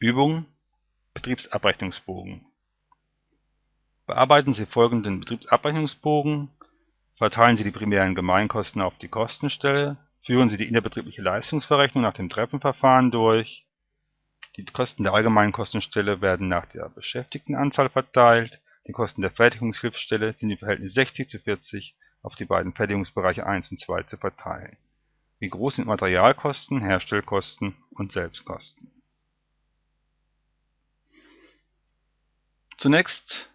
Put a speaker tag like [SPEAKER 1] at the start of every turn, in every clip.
[SPEAKER 1] Übung Betriebsabrechnungsbogen. Bearbeiten Sie folgenden Betriebsabrechnungsbogen, verteilen Sie die primären Gemeinkosten auf die Kostenstelle, führen Sie die innerbetriebliche Leistungsverrechnung nach dem Treppenverfahren durch, die Kosten der allgemeinen Kostenstelle werden nach der Beschäftigtenanzahl verteilt, die Kosten der Fertigungshilfsstelle sind im Verhältnis 60 zu 40 auf die beiden Fertigungsbereiche 1 und 2 zu verteilen. Wie groß sind Materialkosten, Herstellkosten und Selbstkosten Zunächst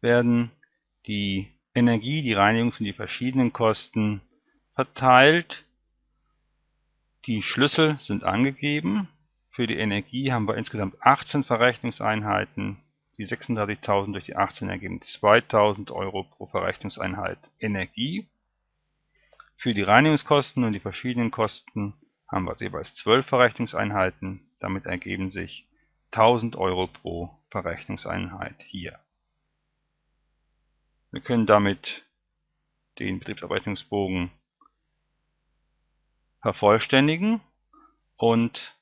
[SPEAKER 1] werden die Energie, die Reinigungs- und die verschiedenen Kosten verteilt. Die Schlüssel sind angegeben. Für die Energie haben wir insgesamt 18 Verrechnungseinheiten. Die 36.000 durch die 18 ergeben 2.000 Euro pro Verrechnungseinheit Energie. Für die Reinigungskosten und die verschiedenen Kosten haben wir jeweils 12 Verrechnungseinheiten. Damit ergeben sich 1000 Euro pro Verrechnungseinheit hier. Wir können damit den Betriebsabrechnungsbogen vervollständigen und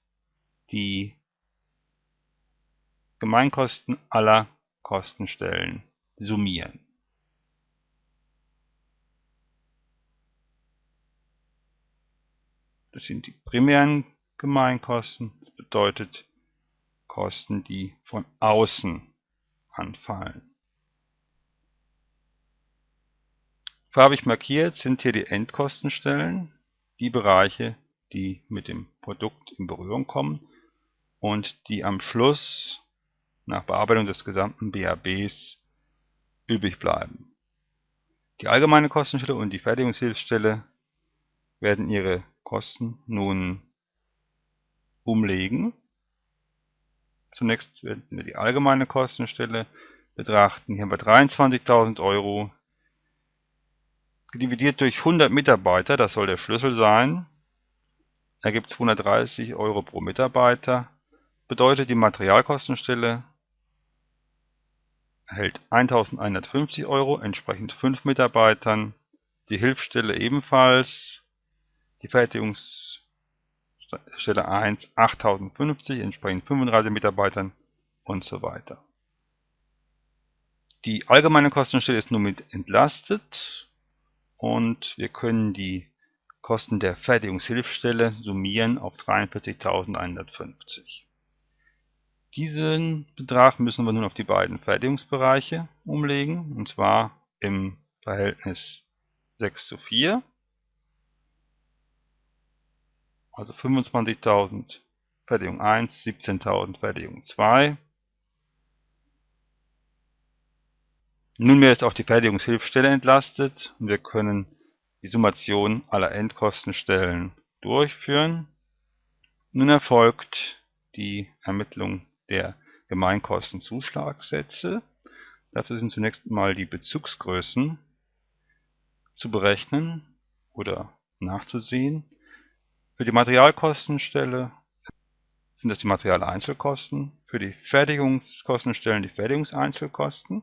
[SPEAKER 1] die Gemeinkosten aller Kostenstellen summieren. Das sind die primären Gemeinkosten, das bedeutet Kosten, die von außen anfallen. Farbig markiert sind hier die Endkostenstellen, die Bereiche, die mit dem Produkt in Berührung kommen und die am Schluss nach Bearbeitung des gesamten BABs übrig bleiben. Die allgemeine Kostenstelle und die Fertigungshilfsstelle werden ihre Kosten nun umlegen Zunächst werden wir die allgemeine Kostenstelle betrachten. Hier haben wir 23.000 Euro dividiert durch 100 Mitarbeiter, das soll der Schlüssel sein, ergibt 230 Euro pro Mitarbeiter. Bedeutet die Materialkostenstelle erhält 1150 Euro, entsprechend 5 Mitarbeitern. Die Hilfsstelle ebenfalls. Die Fertigungs Stelle 1 8050, entsprechend 35 Mitarbeitern und so weiter. Die allgemeine Kostenstelle ist nun mit entlastet und wir können die Kosten der Fertigungshilfsstelle summieren auf 43.150. Diesen Betrag müssen wir nun auf die beiden Fertigungsbereiche umlegen, und zwar im Verhältnis 6 zu 4 also 25.000 Fertigung 1, 17.000 Fertigung 2. Nunmehr ist auch die Fertigungshilfsstelle entlastet und wir können die Summation aller Endkostenstellen durchführen. Nun erfolgt die Ermittlung der Gemeinkostenzuschlagssätze. Dazu sind zunächst mal die Bezugsgrößen zu berechnen oder nachzusehen. Für die Materialkostenstelle sind das die Materialeinzelkosten, für die Fertigungskostenstellen die Fertigungseinzelkosten,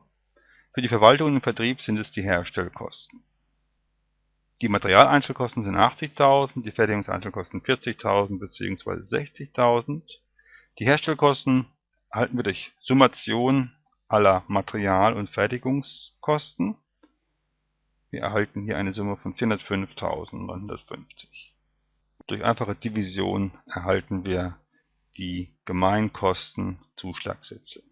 [SPEAKER 1] für die Verwaltung und Vertrieb sind es die Herstellkosten. Die Materialeinzelkosten sind 80.000, die Fertigungseinzelkosten 40.000 bzw. 60.000. Die Herstellkosten erhalten wir durch Summation aller Material- und Fertigungskosten. Wir erhalten hier eine Summe von 405.950. Durch einfache Division erhalten wir die Gemeinkostenzuschlagsätze